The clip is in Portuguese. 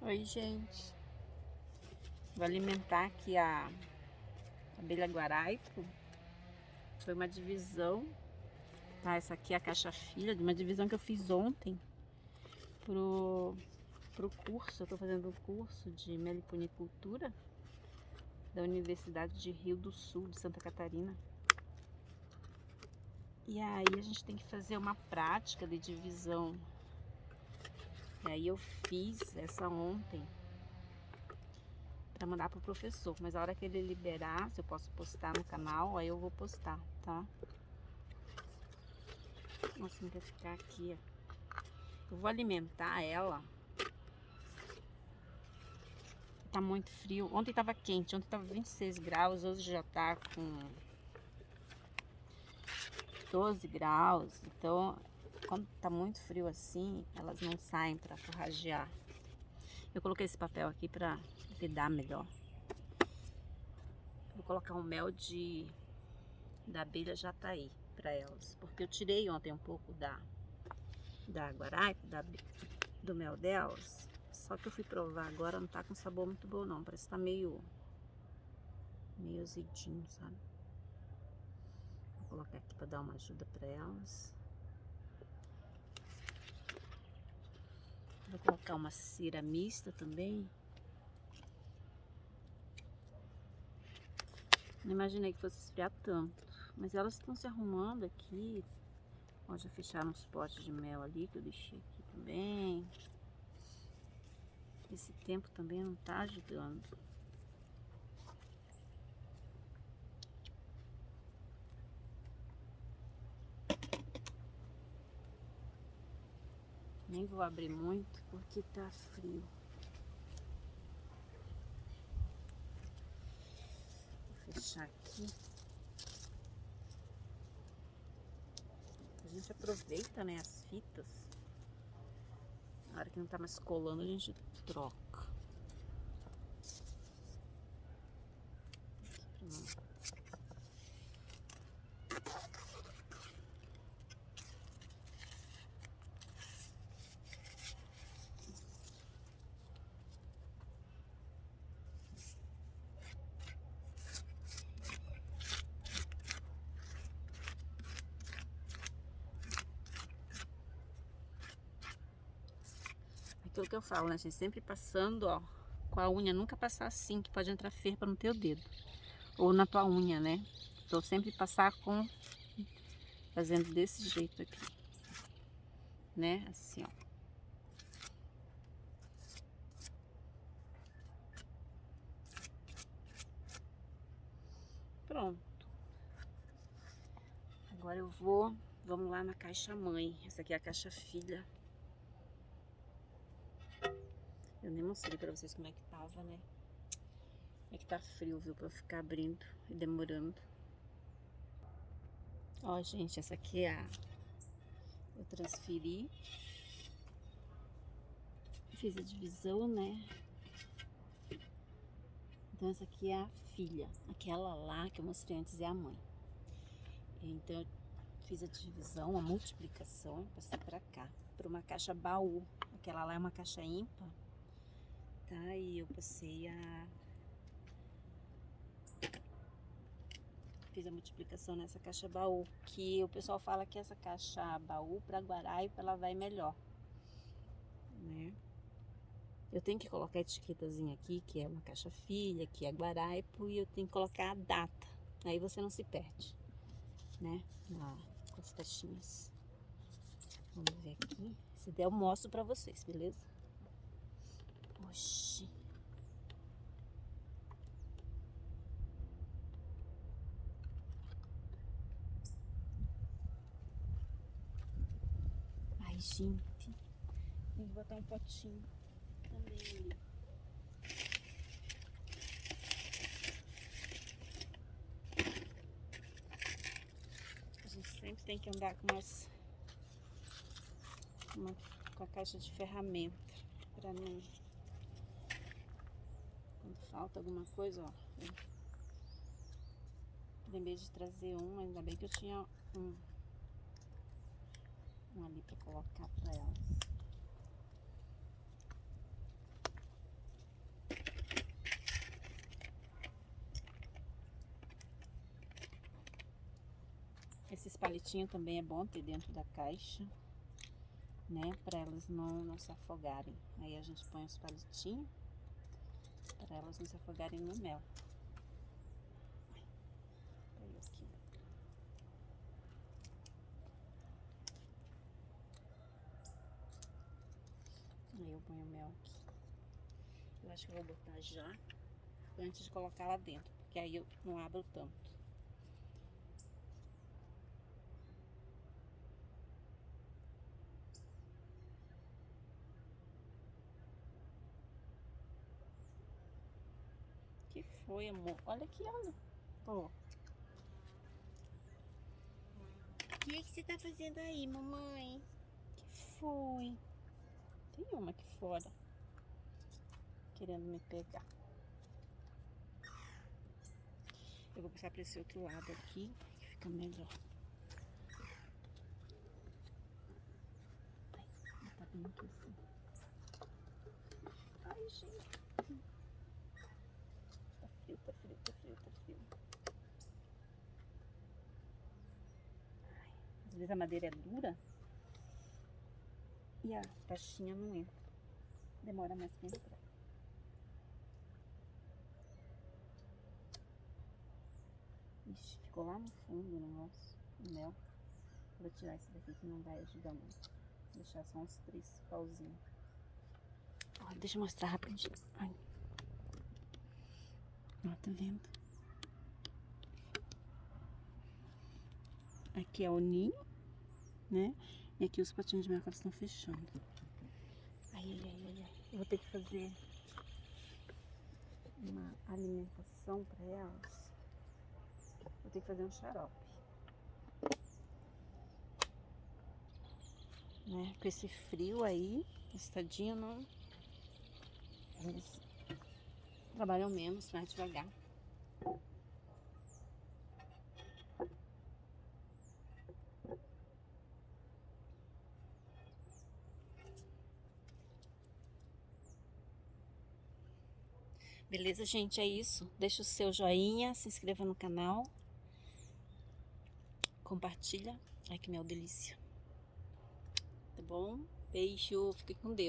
Oi, gente. Vou alimentar aqui a abelha guaraipo. Foi uma divisão, tá? Essa aqui é a caixa filha de uma divisão que eu fiz ontem pro, pro curso. Eu tô fazendo um curso de meliponicultura da Universidade de Rio do Sul, de Santa Catarina. E aí a gente tem que fazer uma prática de divisão. E aí eu fiz essa ontem para mandar pro professor, mas a hora que ele liberar, se eu posso postar no canal, aí eu vou postar, tá? Assim vai ficar aqui, ó. Eu vou alimentar ela. Tá muito frio. Ontem tava quente, ontem tava 26 graus, hoje já tá com 12 graus. Então, quando tá muito frio assim, elas não saem para forragear. Eu coloquei esse papel aqui para vedar melhor. Vou colocar um mel de da abelha jataí para elas, porque eu tirei ontem um pouco da da guaraipa, da, do mel delas. Só que eu fui provar agora, não tá com sabor muito bom não, parece que tá meio meio azedinho, sabe? Vou colocar aqui para dar uma ajuda para elas. Vou colocar uma cera mista também. Não imaginei que fosse esfriar tanto. Mas elas estão se arrumando aqui. Ó, já fecharam os potes de mel ali que eu deixei aqui também. Esse tempo também não tá ajudando. Nem vou abrir muito porque tá frio. Vou fechar aqui. A gente aproveita, né, as fitas. Na hora que não tá mais colando, a gente troca. Aqui, aquilo que eu falo, né, gente? Sempre passando, ó, com a unha, nunca passar assim, que pode entrar ferpa no teu dedo. Ou na tua unha, né? Então sempre passar com, fazendo desse jeito aqui. Né? Assim, ó. Pronto. Agora eu vou, vamos lá na caixa mãe. Essa aqui é a caixa filha. Eu nem mostrei pra vocês como é que tava, né? É que tá frio, viu? Pra ficar abrindo e demorando. Ó, gente, essa aqui é a... Eu transferi. Fiz a divisão, né? Então essa aqui é a filha. Aquela lá que eu mostrei antes é a mãe. Então eu fiz a divisão, a multiplicação, passei pra cá. Pra uma caixa baú. Aquela lá é uma caixa ímpar tá? E eu passei a... Fiz a multiplicação nessa caixa baú, que o pessoal fala que essa caixa baú para Guaraipa ela vai melhor, né? Eu tenho que colocar a etiquetazinha aqui, que é uma caixa filha, que é Guaraipo, e eu tenho que colocar a data. Aí você não se perde, né? Na, com as caixinhas. Vamos ver aqui. Se der, eu mostro pra vocês, beleza? Oxi. Ai, gente. Tem que botar um potinho também ali. A gente sempre tem que andar com umas... Uma, com a caixa de ferramenta para não falta alguma coisa, ó. Lembrei de trazer um, ainda bem que eu tinha um, um ali para colocar para elas. Esses palitinhos também é bom ter dentro da caixa, né? Para elas não, não se afogarem. Aí a gente põe os palitinhos para elas não se afogarem no mel. Aí eu ponho o mel aqui. Eu acho que eu vou botar já antes de colocar lá dentro, porque aí eu não abro tanto. Que foi, amor? Olha aqui, olha. Ó. O que, que você tá fazendo aí, mamãe? Que foi? Tem uma aqui fora. Querendo me pegar. Eu vou passar para esse outro lado aqui, que fica melhor. Ai, tá bem aqui assim. Ai, gente. Frio, tá frio, tá frio, tá frio. Ai, às vezes a madeira é dura e a taxinha não entra. Demora mais pra entrar. Ixi, ficou lá no fundo o negócio, o mel. Vou tirar esse daqui que não vai ajudar muito. Vou deixar só uns três pauzinhos. Ó, deixa eu mostrar rapidinho. Ai. Ó, tá vendo? Aqui é o ninho, né? E aqui os patinhos de mercado estão fechando. Ai, ai, ai, ai. Eu vou ter que fazer uma alimentação para elas. Vou ter que fazer um xarope. Né? Com esse frio aí, esse tadinho não... Eles trabalham menos, mais devagar. Beleza, gente? É isso. Deixa o seu joinha, se inscreva no canal compartilha. Ai, que mel delícia. Tá bom? Beijo, fique com Deus.